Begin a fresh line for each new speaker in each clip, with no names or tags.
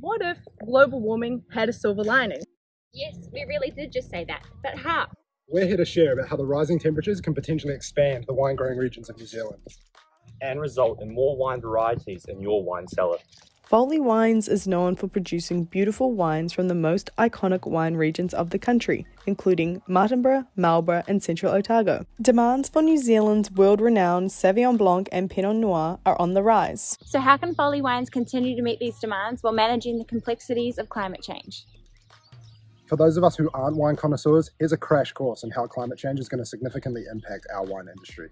What if global warming had a silver lining?
Yes, we really did just say that, but how?
We're here to share about how the rising temperatures can potentially expand the wine growing regions of New Zealand.
And result in more wine varieties in your wine cellar.
Foley Wines is known for producing beautiful wines from the most iconic wine regions of the country, including Martinborough, Marlborough, and Central Otago. Demands for New Zealand's world renowned Sauvignon Blanc and Pinot Noir are on the rise.
So, how can Foley Wines continue to meet these demands while managing the complexities of climate change?
For those of us who aren't wine connoisseurs, here's a crash course on how climate change is going to significantly impact our wine industry.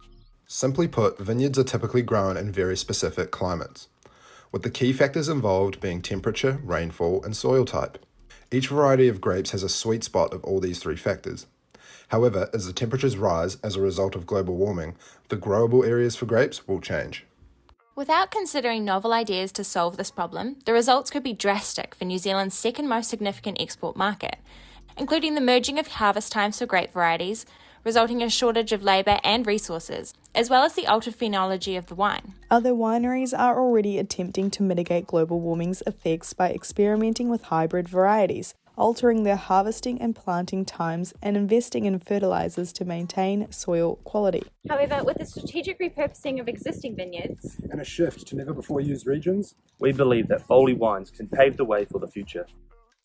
Simply put, vineyards are typically grown in very specific climates with the key factors involved being temperature, rainfall, and soil type. Each variety of grapes has a sweet spot of all these three factors. However, as the temperatures rise as a result of global warming, the growable areas for grapes will change.
Without considering novel ideas to solve this problem, the results could be drastic for New Zealand's second most significant export market, including the merging of harvest times for grape varieties, resulting in a shortage of labour and resources, as well as the altered phenology of the wine.
Other wineries are already attempting to mitigate global warming's effects by experimenting with hybrid varieties, altering their harvesting and planting times, and investing in fertilizers to maintain soil quality.
However, with the strategic repurposing of existing vineyards
and a shift to never before used regions,
we believe that Foley Wines can pave the way for the future.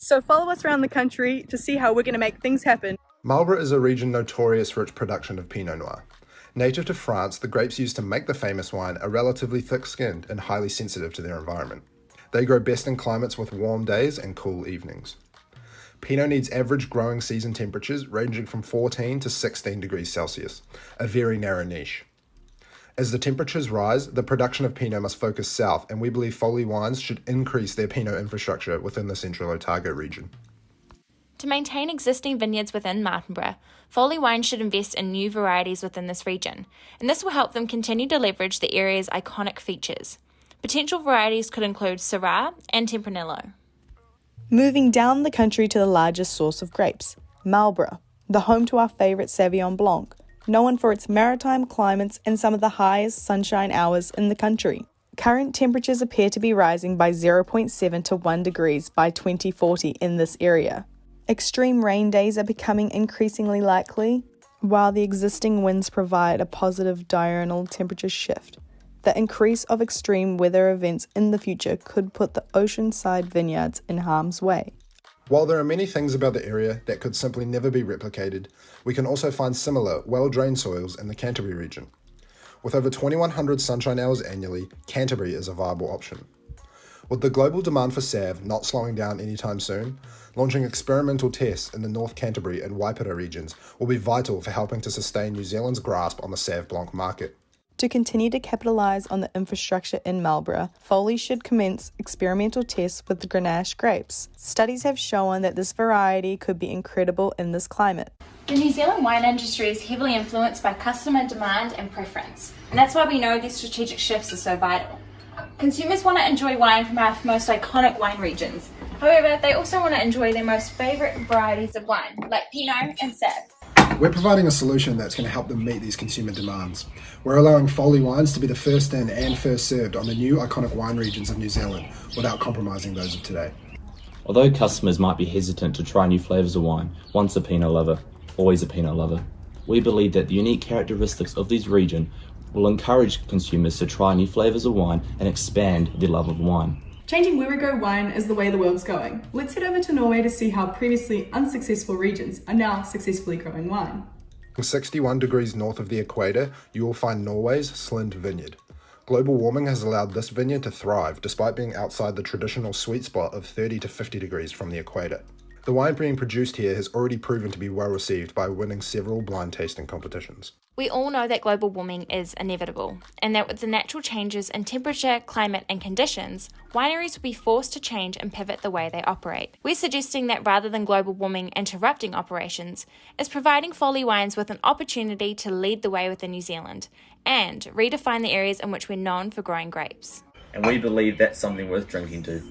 So follow us around the country to see how we're going to make things happen.
Marlborough is a region notorious for its production of Pinot Noir. Native to France, the grapes used to make the famous wine are relatively thick-skinned and highly sensitive to their environment. They grow best in climates with warm days and cool evenings. Pinot needs average growing season temperatures ranging from 14 to 16 degrees Celsius, a very narrow niche. As the temperatures rise, the production of Pinot must focus south, and we believe Foley Wines should increase their Pinot infrastructure within the central Otago region.
To maintain existing vineyards within Martinborough, Foley Wines should invest in new varieties within this region, and this will help them continue to leverage the area's iconic features. Potential varieties could include Syrah and Tempranillo.
Moving down the country to the largest source of grapes, Marlborough, the home to our favourite Sauvignon Blanc, known for its maritime climates and some of the highest sunshine hours in the country. Current temperatures appear to be rising by 0.7 to 1 degrees by 2040 in this area. Extreme rain days are becoming increasingly likely, while the existing winds provide a positive diurnal temperature shift. The increase of extreme weather events in the future could put the oceanside vineyards in harm's way.
While there are many things about the area that could simply never be replicated, we can also find similar, well-drained soils in the Canterbury region. With over 2100 sunshine hours annually, Canterbury is a viable option. With the global demand for Sauv not slowing down anytime soon, launching experimental tests in the North Canterbury and Waipara regions will be vital for helping to sustain New Zealand's grasp on the Sauv Blanc market.
To continue to capitalise on the infrastructure in Marlborough, Foley should commence experimental tests with the Grenache grapes. Studies have shown that this variety could be incredible in this climate.
The New Zealand wine industry is heavily influenced by customer demand and preference, and that's why we know these strategic shifts are so vital. Consumers want to enjoy wine from our most iconic wine regions. However, they also want to enjoy their most favourite varieties of wine, like Pinot and Sauv.
We're providing a solution that's going to help them meet these consumer demands. We're allowing Foley Wines to be the first in and first served on the new iconic wine regions of New Zealand without compromising those of today.
Although customers might be hesitant to try new flavours of wine, once a Pinot lover, always a Pinot lover, we believe that the unique characteristics of this region will encourage consumers to try new flavours of wine and expand their love of wine.
Changing where we grow wine is the way the world's going. Let's head over to Norway to see how previously unsuccessful regions are now successfully growing wine.
61 degrees north of the equator, you will find Norway's Slind Vineyard. Global warming has allowed this vineyard to thrive despite being outside the traditional sweet spot of 30 to 50 degrees from the equator. The wine being produced here has already proven to be well received by winning several blind tasting competitions.
We all know that global warming is inevitable, and that with the natural changes in temperature, climate, and conditions, wineries will be forced to change and pivot the way they operate. We're suggesting that rather than global warming interrupting operations, is providing Foley Wines with an opportunity to lead the way within New Zealand and redefine the areas in which we're known for growing grapes.
And we believe that's something worth drinking to.